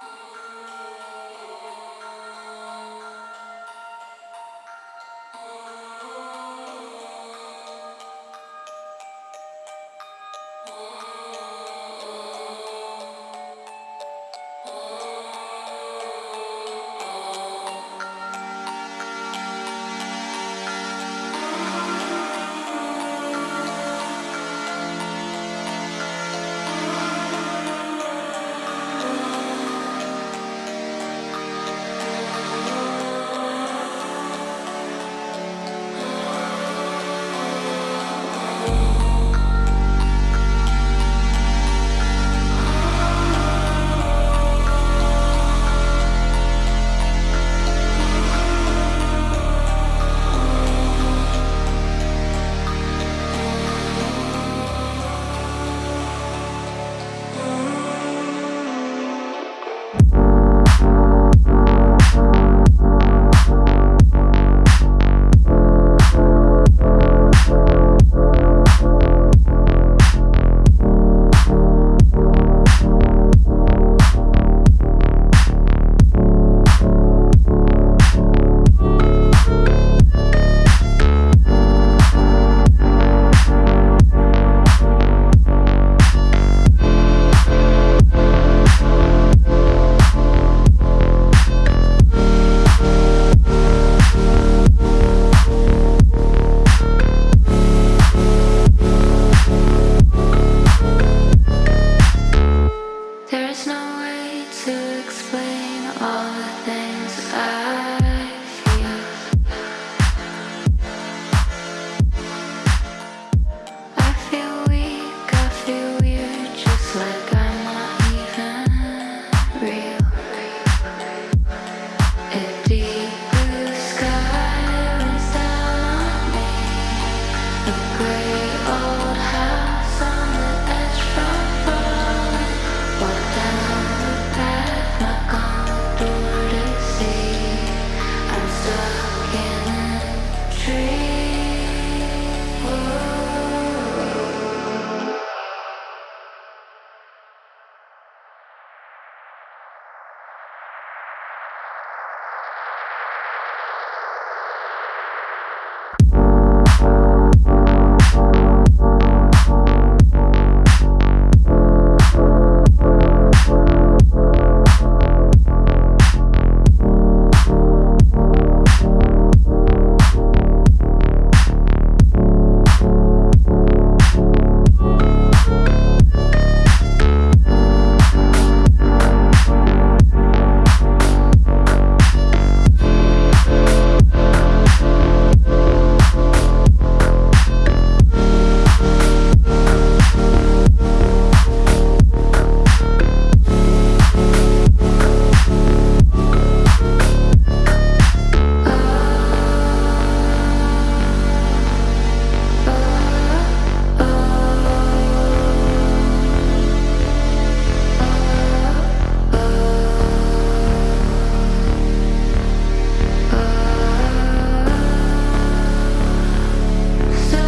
Oh. away